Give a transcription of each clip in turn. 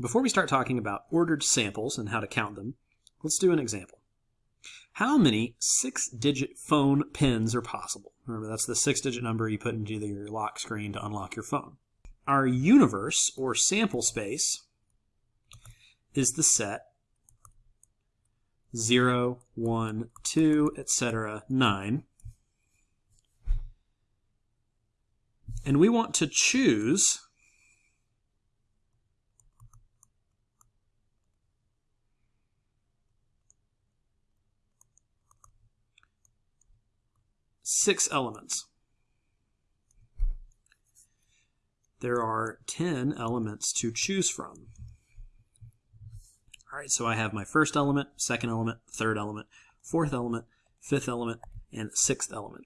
Before we start talking about ordered samples and how to count them, let's do an example. How many six-digit phone pins are possible? Remember, that's the six-digit number you put into your lock screen to unlock your phone. Our universe, or sample space, is the set 0, 1, 2, etc., 9. And we want to choose six elements. There are 10 elements to choose from. All right, so I have my first element, second element, third element, fourth element, fifth element, and sixth element.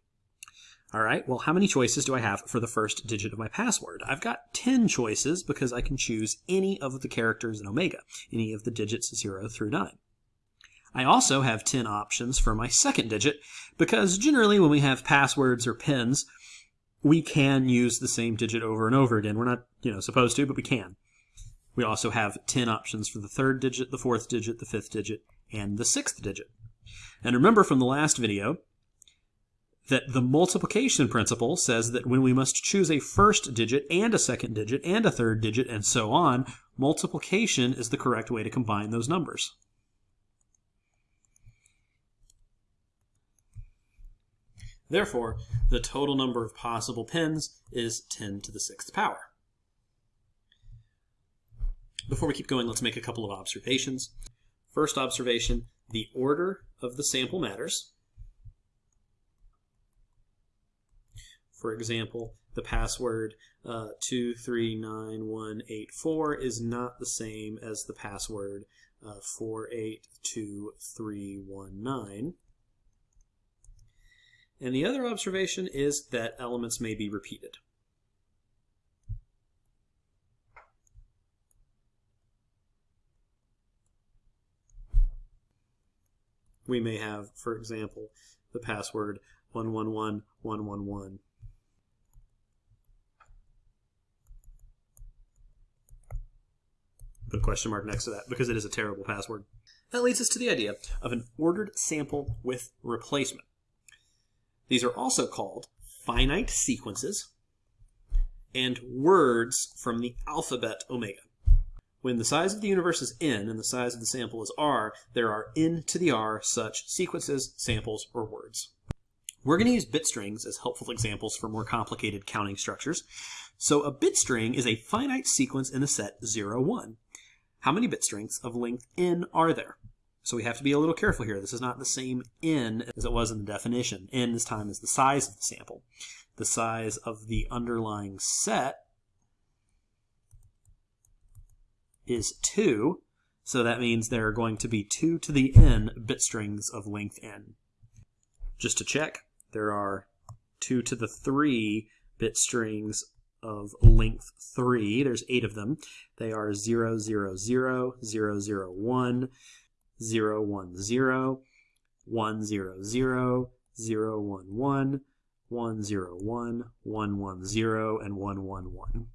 All right, well, how many choices do I have for the first digit of my password? I've got 10 choices because I can choose any of the characters in Omega, any of the digits 0 through 9. I also have 10 options for my second digit because generally when we have passwords or pins, we can use the same digit over and over again. We're not, you know, supposed to, but we can. We also have 10 options for the third digit, the fourth digit, the fifth digit, and the sixth digit. And remember from the last video that the multiplication principle says that when we must choose a first digit and a second digit and a third digit and so on, multiplication is the correct way to combine those numbers. Therefore, the total number of possible pins is 10 to the sixth power. Before we keep going, let's make a couple of observations. First observation, the order of the sample matters. For example, the password uh, 239184 is not the same as the password uh, 482319. And the other observation is that elements may be repeated. We may have, for example, the password 111111. Put a question mark next to that because it is a terrible password. That leads us to the idea of an ordered sample with replacement. These are also called finite sequences and words from the alphabet omega. When the size of the universe is n and the size of the sample is r, there are n to the r such sequences, samples, or words. We're going to use bit strings as helpful examples for more complicated counting structures. So a bit string is a finite sequence in the set 0, 1. How many bit strings of length n are there? So we have to be a little careful here. This is not the same n as it was in the definition. n this time is the size of the sample. The size of the underlying set is 2. So that means there are going to be 2 to the n bit strings of length n. Just to check, there are 2 to the 3 bit strings of length 3. There's 8 of them. They are 0, 0, 0, 0, 0, 1, 0, 1, 0, 1, 0, 0, 0, 1, 1, 1, 0, 1, 1, 1, 0, and 1, 1, 1.